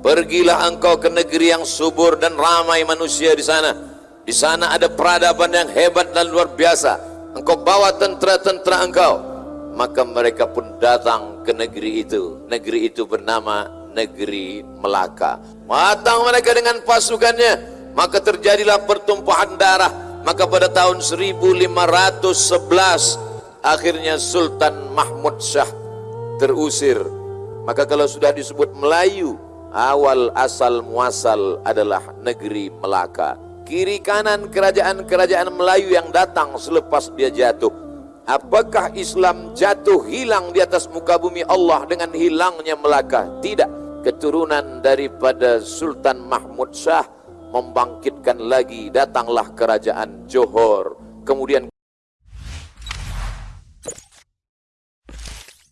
Pergilah engkau ke negeri yang subur dan ramai manusia di sana. Di sana ada peradaban yang hebat dan luar biasa. Engkau bawa tentera-tentera engkau. Maka mereka pun datang ke negeri itu. Negeri itu bernama negeri Melaka. Matang mereka dengan pasukannya. Maka terjadilah pertumpahan darah. Maka pada tahun 1511 akhirnya Sultan Mahmud Shah terusir. Maka kalau sudah disebut Melayu, awal asal muasal adalah negeri Melaka. Kiri kanan kerajaan-kerajaan Melayu yang datang selepas dia jatuh. Apakah Islam jatuh hilang di atas muka bumi Allah dengan hilangnya Melaka? Tidak. Keturunan daripada Sultan Mahmud Shah membangkitkan lagi datanglah kerajaan Johor. Kemudian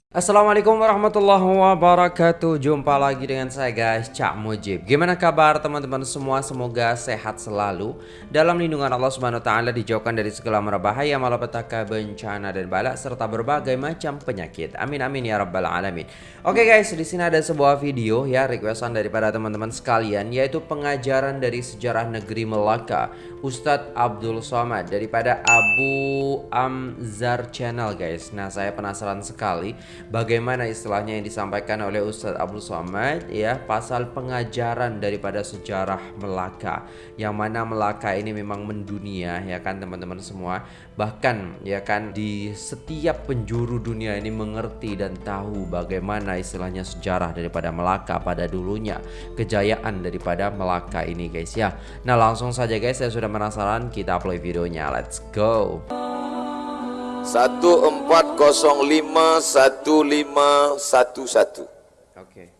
Assalamualaikum warahmatullahi wabarakatuh. Jumpa lagi dengan saya guys Cak Mujib. Gimana kabar teman-teman semua? Semoga sehat selalu. Dalam lindungan Allah subhanahu ta'ala Dijauhkan dari segala merbahaya Malapetaka bencana dan balak Serta berbagai macam penyakit. Amin amin ya rabbal alamin. Oke guys di sini ada sebuah video ya Requestan daripada teman-teman sekalian Yaitu pengajaran dari sejarah negeri Melaka Ustadz Abdul Somad Daripada Abu Amzar Channel guys. Nah saya penasaran sekali bagaimana istilahnya yang disampaikan oleh Ustadz Abdul Somad ya pasal pengajaran daripada sejarah Melaka. Yang mana Melaka ini memang mendunia ya kan teman-teman semua bahkan ya kan di setiap penjuru dunia ini mengerti dan tahu bagaimana istilahnya sejarah daripada Melaka pada dulunya kejayaan daripada Melaka ini guys ya nah langsung saja guys saya sudah penasaran kita play videonya let's go satu empat kosong lima satu lima satu satu. Oke.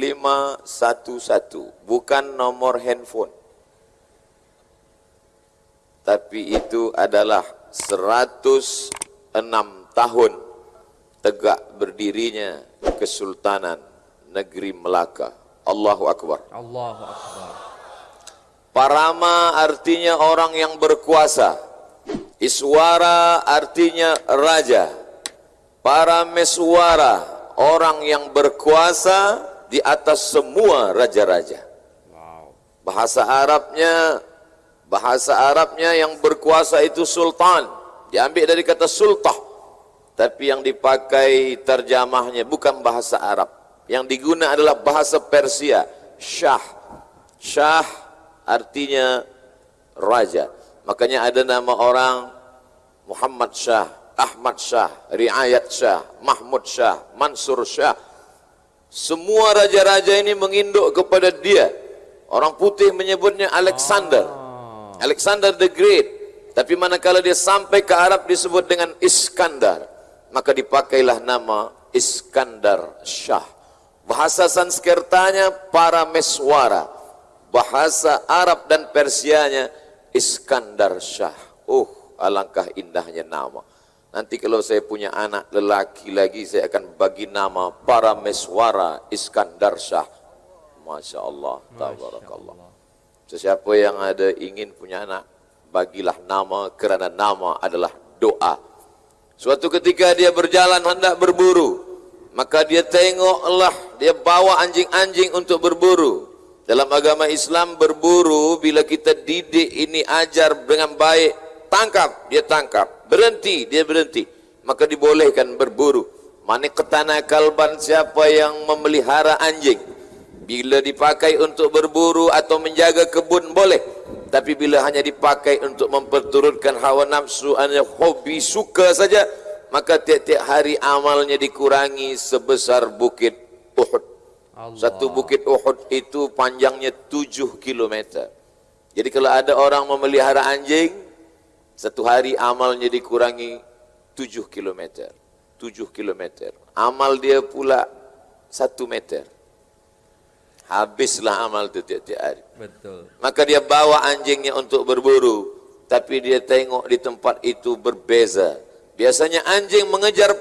Lima satu satu. Bukan nomor handphone. Tapi itu adalah seratus enam tahun tegak berdirinya Kesultanan Negeri Melaka. Allahu Akbar. Allahu Akbar. Parama artinya orang yang berkuasa. Iswara artinya raja. Para meswara, orang yang berkuasa di atas semua raja-raja. Bahasa Arabnya bahasa Arabnya yang berkuasa itu sultan. Diambil dari kata sultah. Tapi yang dipakai terjemahnya bukan bahasa Arab. Yang diguna adalah bahasa Persia, Shah. Shah artinya raja. Makanya ada nama orang Muhammad Shah, Ahmad Shah, Riayat Shah, Mahmud Shah, Mansur Shah. Semua raja-raja ini menginduk kepada dia. Orang putih menyebutnya Alexander. Alexander the Great. Tapi manakala dia sampai ke Arab disebut dengan Iskandar. Maka dipakailah nama Iskandar Shah. Bahasa Sanskertanya para meswara. Bahasa Arab dan Persianya Iskandar Shah. Oh, alangkah indahnya nama. Nanti kalau saya punya anak lelaki lagi, saya akan bagi nama para meswara Iskandar Shah. Masya Allah, tabarakallah. Sesiapa yang ada ingin punya anak, bagilah nama kerana nama adalah doa. Suatu ketika dia berjalan hendak berburu, maka dia tengoklah, dia bawa anjing-anjing untuk berburu. Dalam agama Islam berburu bila kita didik ini ajar dengan baik, tangkap, dia tangkap. Berhenti, dia berhenti. Maka dibolehkan berburu. Mana ketana kalban siapa yang memelihara anjing? Bila dipakai untuk berburu atau menjaga kebun boleh. Tapi bila hanya dipakai untuk memperturutkan hawa nafsu, hanya hobi suka saja, maka tiap-tiap hari amalnya dikurangi sebesar bukit Uhud. Allah. Satu bukit Uhud itu panjangnya tujuh kilometer. Jadi kalau ada orang memelihara anjing, satu hari amalnya dikurangi tujuh kilometer. Tujuh kilometer. Amal dia pula satu meter. Habislah amal itu tiap-tiap hari. Betul. Maka dia bawa anjingnya untuk berburu. Tapi dia tengok di tempat itu berbeza. Biasanya anjing mengejar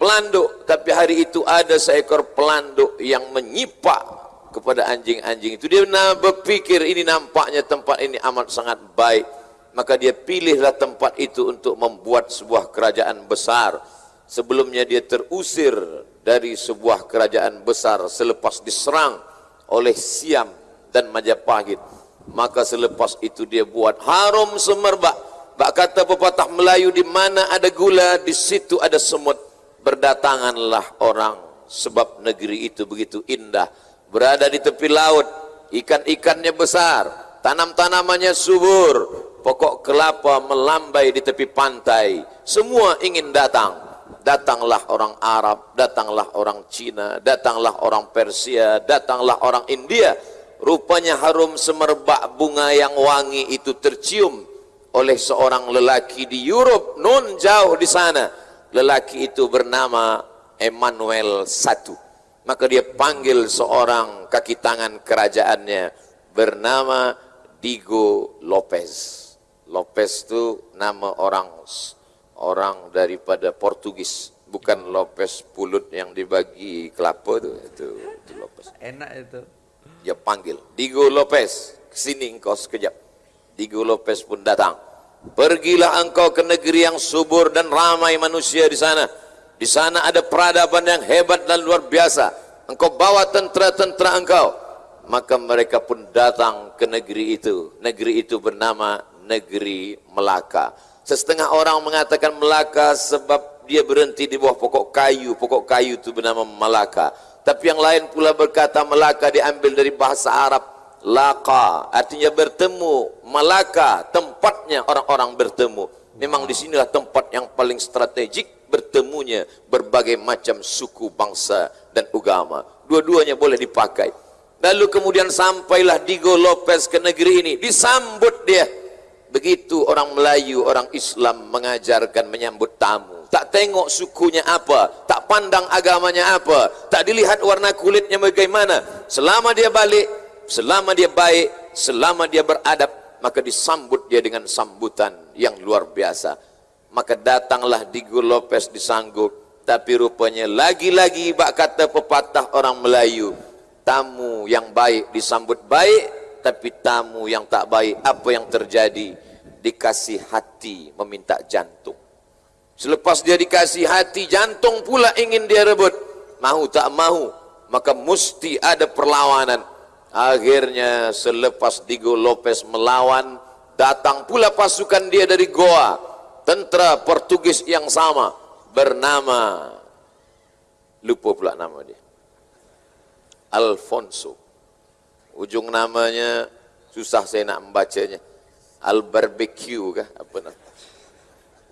pelanduk tapi hari itu ada seekor pelanduk yang menyipak kepada anjing-anjing itu dia berpikir ini nampaknya tempat ini amat sangat baik maka dia pilihlah tempat itu untuk membuat sebuah kerajaan besar sebelumnya dia terusir dari sebuah kerajaan besar selepas diserang oleh Siam dan Majapahit. Maka selepas itu dia buat harum semerbak. Bak kata pepatah Melayu di mana ada gula di situ ada semut. Berdatanganlah orang sebab negeri itu begitu indah. Berada di tepi laut ikan-ikannya besar tanam-tanamannya subur. Pokok kelapa melambai di tepi pantai. Semua ingin datang datanglah orang Arab datanglah orang Cina datanglah orang Persia datanglah orang India. Rupanya harum semerbak bunga yang wangi itu tercium oleh seorang lelaki di Europe non jauh di sana. Lelaki itu bernama Emmanuel I maka dia panggil seorang kaki tangan kerajaannya bernama Diego Lopez. Lopez itu nama orang orang daripada Portugis bukan Lopez pulut yang dibagi kelapa itu itu, itu Lopez. Enak itu. Dia panggil Diego Lopez sini engkau sekejap. Diego Lopez pun datang. Pergilah engkau ke negeri yang subur dan ramai manusia di sana. Di sana ada peradaban yang hebat dan luar biasa. Engkau bawa tentera-tentera engkau. Maka mereka pun datang ke negeri itu. Negeri itu bernama negeri Melaka. Setengah orang mengatakan Melaka sebab dia berhenti di bawah pokok kayu. Pokok kayu itu bernama Melaka. Tapi yang lain pula berkata Melaka diambil dari bahasa Arab. Laka artinya bertemu. Melaka tempatnya orang-orang bertemu. Memang di sinilah tempat yang paling strategik bertemunya berbagai macam suku, bangsa dan agama. Dua-duanya boleh dipakai. Lalu kemudian sampailah Diego Lopez ke negeri ini. Disambut dia Begitu orang Melayu, orang Islam mengajarkan menyambut tamu. Tak tengok sukunya apa, tak pandang agamanya apa, tak dilihat warna kulitnya bagaimana. Selama dia balik, selama dia baik, selama dia beradab, maka disambut dia dengan sambutan yang luar biasa. Maka datanglah Diego Lopez disanggup, tapi rupanya lagi-lagi bak kata pepatah orang Melayu, tamu yang baik disambut baik, tapi tamu yang tak baik apa yang terjadi? Dikasih hati meminta jantung. Selepas dia dikasih hati jantung pula ingin dia rebut. Mahu tak mahu maka mesti ada perlawanan. Akhirnya selepas Diego Lopez melawan datang pula pasukan dia dari Goa. Tentera Portugis yang sama bernama lupa pula nama dia. Alfonso ujung namanya susah saya nak membacanya. Al barbecue kah? Apa nama?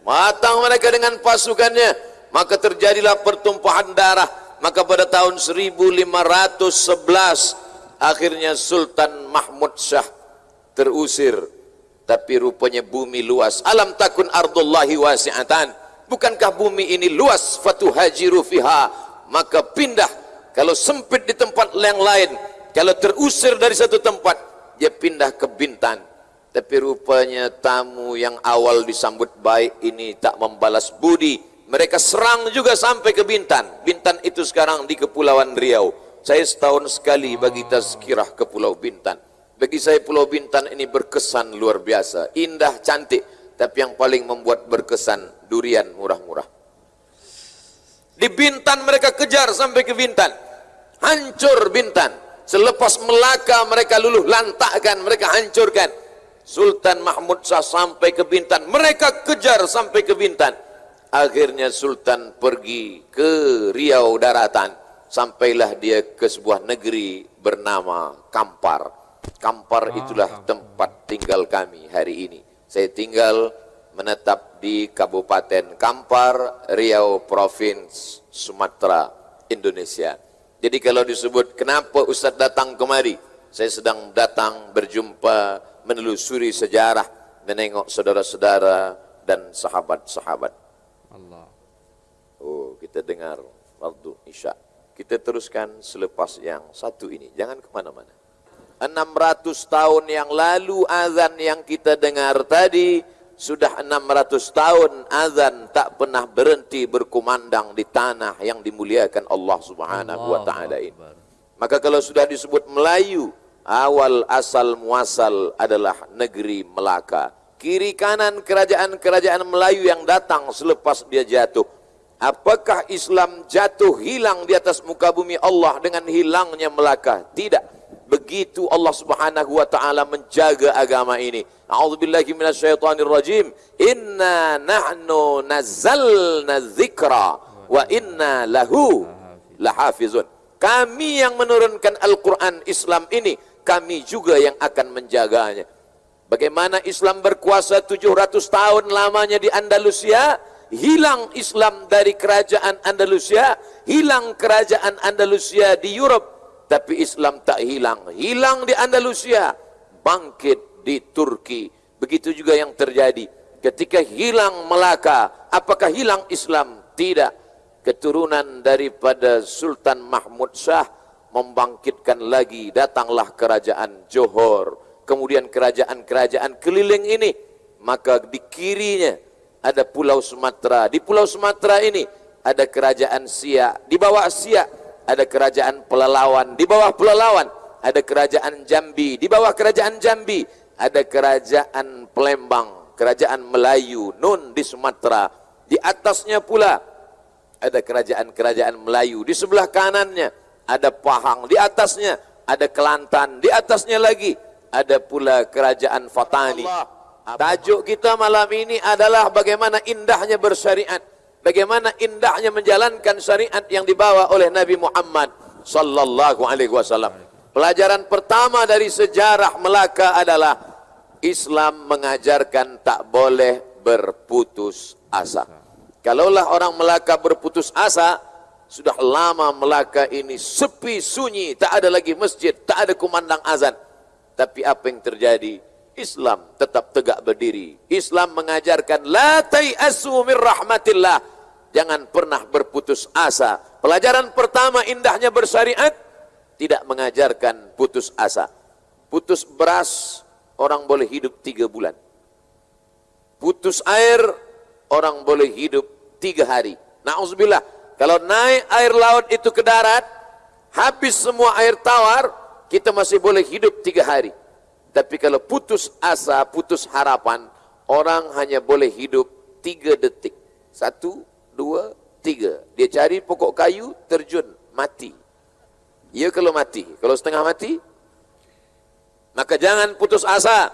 Matang mereka dengan pasukannya. Maka terjadilah pertumpahan darah. Maka pada tahun 1511 akhirnya Sultan Mahmud Shah terusir. Tapi rupanya bumi luas. Alam takun ardullahi wasi'atan. Bukankah bumi ini luas? Fatuhajiru fiha. Maka pindah. Kalau sempit di tempat yang lain kalau terusir dari satu tempat dia pindah ke Bintan. Tapi rupanya tamu yang awal disambut baik ini tak membalas budi. Mereka serang juga sampai ke Bintan. Bintan itu sekarang di Kepulauan Riau. Saya setahun sekali bagi tazkirah ke Pulau Bintan. Bagi saya Pulau Bintan ini berkesan luar biasa. Indah cantik. Tapi yang paling membuat berkesan durian murah-murah. Di Bintan mereka kejar sampai ke Bintan. Hancur Bintan Selepas Melaka mereka luluh lantakkan, mereka hancurkan. Sultan Mahmud Shah sampai ke Bintan. Mereka kejar sampai ke Bintan. Akhirnya Sultan pergi ke Riau Daratan. Sampailah dia ke sebuah negeri bernama Kampar. Kampar ah, itulah tempat tinggal kami hari ini. Saya tinggal menetap di Kabupaten Kampar, Riau Provinsi Sumatera, Indonesia. Jadi kalau disebut kenapa Ustaz datang kemari? Saya sedang datang berjumpa menelusuri sejarah, menengok saudara-saudara dan sahabat-sahabat. Allah. Oh, kita dengar waktu Isya. Kita teruskan selepas yang satu ini. Jangan ke mana-mana. 600 tahun yang lalu azan yang kita dengar tadi sudah 600 tahun azan tak pernah berhenti berkumandang di tanah yang dimuliakan Allah Subhanahu wa taala ini. Maka kalau sudah disebut Melayu, awal asal muasal adalah negeri Melaka. Kiri kanan kerajaan-kerajaan Melayu yang datang selepas dia jatuh Apakah Islam jatuh hilang di atas muka bumi Allah dengan hilangnya Melaka? Tidak. Begitu Allah Subhanahu wa taala menjaga agama ini. A'udzubillahi minasyaitonir rajim. Inna nahnu nazzalna dzikra wa inna lahu lahafizun. Kami yang menurunkan Al-Quran Islam ini, kami juga yang akan menjaganya. Bagaimana Islam berkuasa 700 tahun lamanya di Andalusia, hilang Islam dari kerajaan Andalusia, hilang kerajaan Andalusia di Europe, tapi Islam tak hilang. Hilang di Andalusia, bangkit di Turki. Begitu juga yang terjadi. Ketika hilang Melaka, apakah hilang Islam? Tidak. Keturunan daripada Sultan Mahmud Shah membangkitkan lagi. Datanglah kerajaan Johor. Kemudian kerajaan-kerajaan keliling ini. Maka di kirinya ada Pulau Sumatera. Di Pulau Sumatera ini ada kerajaan Siak. Di bawah Siak ada kerajaan Pelalawan. Di bawah Pelalawan ada kerajaan Jambi. Di bawah kerajaan Jambi ada kerajaan Pelembang. Kerajaan Melayu. Nun di Sumatera. Di atasnya pula ada kerajaan-kerajaan Melayu. Di sebelah kanannya ada Pahang. Di atasnya ada Kelantan. Di atasnya lagi ada pula kerajaan Fatani. Allah. Tajuk kita malam ini adalah bagaimana indahnya bersyariat. Bagaimana indahnya menjalankan syariat yang dibawa oleh Nabi Muhammad sallallahu alaihi wasallam. Pelajaran pertama dari sejarah Melaka adalah Islam mengajarkan tak boleh berputus asa. Kalaulah orang Melaka berputus asa, sudah lama Melaka ini sepi sunyi, tak ada lagi masjid, tak ada kumandang azan. Tapi apa yang terjadi? Islam tetap tegak berdiri. Islam mengajarkan la tayasu min rahmatillah. Jangan pernah berputus asa. Pelajaran pertama indahnya bersyariat tidak mengajarkan putus asa. Putus beras orang boleh hidup tiga bulan. Putus air orang boleh hidup tiga hari. Nauzubillah. Kalau naik air laut itu ke darat, habis semua air tawar, kita masih boleh hidup tiga hari. Tapi kalau putus asa, putus harapan, orang hanya boleh hidup tiga detik. Satu, dua, tiga. Dia cari pokok kayu, terjun, mati. Ya kalau mati. Kalau setengah mati, maka jangan putus asa.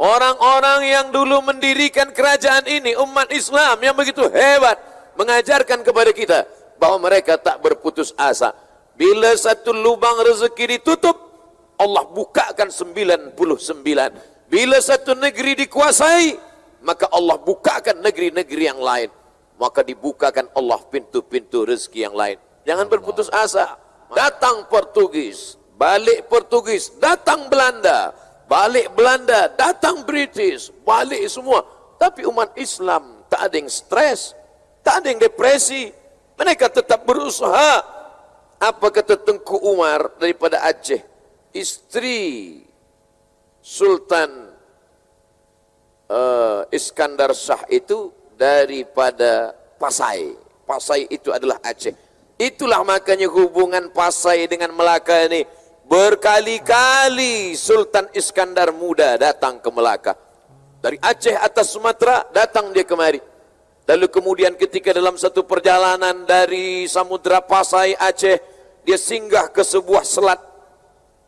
Orang-orang yang dulu mendirikan kerajaan ini, umat Islam yang begitu hebat, mengajarkan kepada kita bahawa mereka tak berputus asa. Bila satu lubang rezeki ditutup, Allah bukakan 99. Bila satu negeri dikuasai, maka Allah bukakan negeri-negeri yang lain. Maka dibukakan Allah pintu-pintu rezeki yang lain. Jangan berputus asa. Datang Portugis, balik Portugis, datang Belanda, balik Belanda, datang British, balik semua. Tapi umat Islam tak ada yang stres, tak ada yang depresi. Mereka tetap berusaha. Apa kata Tengku Umar daripada Aceh? istri Sultan uh, Iskandar Shah itu daripada Pasai. Pasai itu adalah Aceh. Itulah makanya hubungan Pasai dengan Melaka ini berkali-kali Sultan Iskandar muda datang ke Melaka. Dari Aceh atas Sumatera datang dia kemari. Lalu kemudian ketika dalam satu perjalanan dari Samudra Pasai Aceh dia singgah ke sebuah selat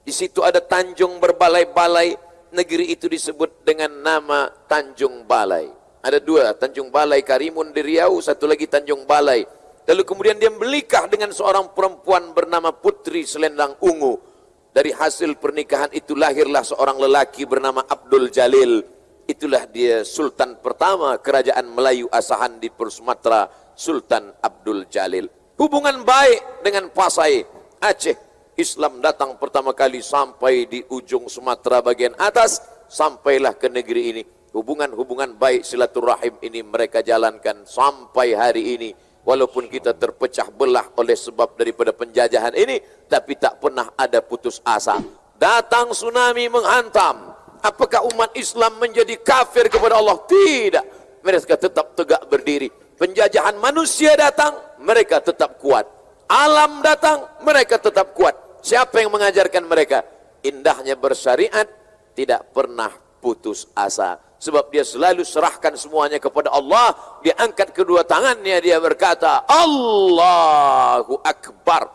di situ ada Tanjung berbalai-balai. Negeri itu disebut dengan nama Tanjung Balai. Ada dua, Tanjung Balai Karimun di Riau, satu lagi Tanjung Balai. Lalu kemudian dia melikah dengan seorang perempuan bernama Putri Selendang Ungu. Dari hasil pernikahan itu lahirlah seorang lelaki bernama Abdul Jalil. Itulah dia Sultan pertama kerajaan Melayu Asahan di Sumatera, Sultan Abdul Jalil. Hubungan baik dengan Pasai, Aceh, Islam datang pertama kali sampai di ujung Sumatera bagian atas sampailah ke negeri ini hubungan-hubungan baik silaturahim ini mereka jalankan sampai hari ini. Walaupun kita terpecah belah oleh sebab daripada penjajahan ini tapi tak pernah ada putus asa. Datang tsunami menghantam. Apakah umat Islam menjadi kafir kepada Allah? Tidak. Mereka tetap tegak berdiri. Penjajahan manusia datang mereka tetap kuat. Alam datang mereka tetap kuat. Siapa yang mengajarkan mereka? Indahnya bersyariat, tidak pernah putus asa. Sebab dia selalu serahkan semuanya kepada Allah. Dia angkat kedua tangannya dia berkata Allahu Akbar.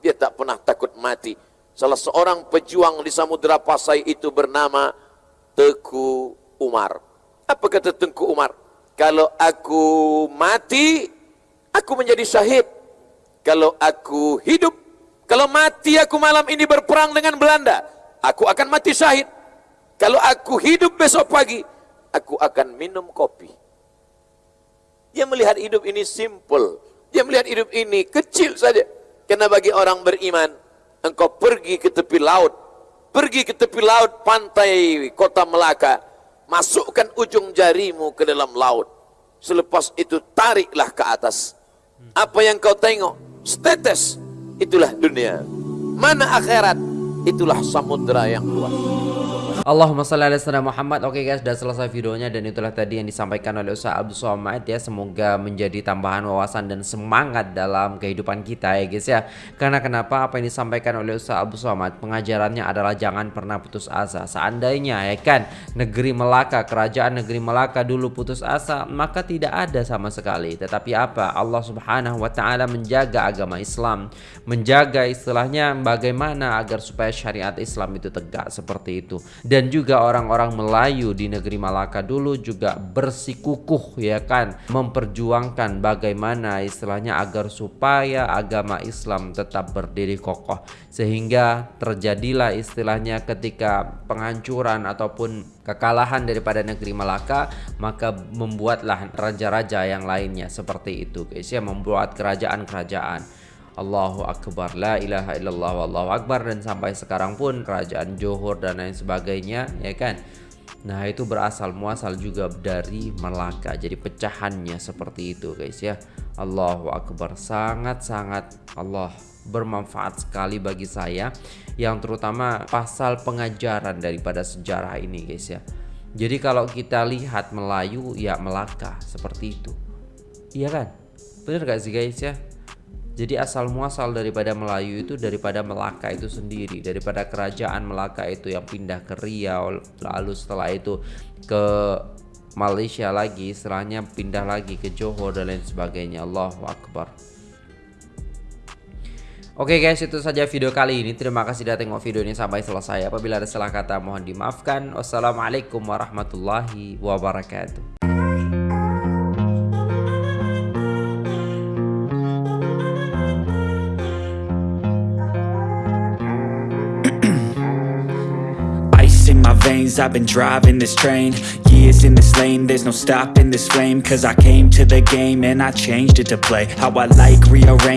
Dia tak pernah takut mati. Salah seorang pejuang di samudera Pasai itu bernama Teku Umar. Apa kata Tengku Umar? Kalau aku mati aku menjadi syahid. Kalau aku hidup kalau mati aku malam ini berperang dengan Belanda aku akan mati syahid. Kalau aku hidup besok pagi aku akan minum kopi. Dia melihat hidup ini simple. Dia melihat hidup ini kecil saja. Karena bagi orang beriman, engkau pergi ke tepi laut. Pergi ke tepi laut pantai kota Melaka. Masukkan ujung jarimu ke dalam laut. Selepas itu tariklah ke atas. Apa yang kau tengok? Status. Itulah dunia. Mana akhirat? Itulah samudera yang luas. Allahumma salli ala sayyidina Muhammad. Oke guys, sudah selesai videonya dan itulah tadi yang disampaikan oleh Ustaz Abdul Somad ya. Semoga menjadi tambahan wawasan dan semangat dalam kehidupan kita ya guys ya. Karena kenapa apa yang disampaikan oleh Ustaz Abdul Somad pengajarannya adalah jangan pernah putus asa. Seandainya ya kan negeri Melaka, kerajaan negeri Melaka dulu putus asa, maka tidak ada sama sekali. Tetapi apa? Allah Subhanahu wa taala menjaga agama Islam, menjaga istilahnya bagaimana agar supaya syariat Islam itu tegak seperti itu dan juga orang-orang Melayu di negeri Malaka dulu juga bersikukuh ya kan? Memperjuangkan bagaimana istilahnya agar supaya agama Islam tetap berdiri kokoh. Sehingga terjadilah istilahnya ketika penghancuran ataupun kekalahan daripada negeri Malaka maka membuatlah raja-raja yang lainnya seperti itu guys ya membuat kerajaan-kerajaan Allahu Akbar La ilaha illallah Wallahu Akbar Dan sampai sekarang pun Kerajaan Johor dan lain sebagainya Ya kan? Nah itu berasal muasal juga dari Melaka. Jadi pecahannya seperti itu guys ya. Allahu Akbar Sangat-sangat Allah bermanfaat sekali bagi saya Yang terutama pasal pengajaran daripada sejarah ini guys ya. Jadi kalau kita lihat Melayu ya Melaka seperti itu. Iya kan? Bener gak sih guys ya jadi asal muasal daripada Melayu itu daripada Melaka itu sendiri, daripada kerajaan Melaka itu yang pindah ke Riau, lalu setelah itu ke Malaysia lagi, setelahnya pindah lagi ke Johor dan lain sebagainya. Allahu Akbar. Oke okay guys itu saja video kali ini Terima kasih sudah tengok video ini sampai selesai Apabila ada salah kata mohon dimaafkan Wassalamualaikum warahmatullahi wabarakatuh I've been driving this train. Years in this lane There's no stopping this flame. Cause I came to the game And I changed it to play. How I like rearrange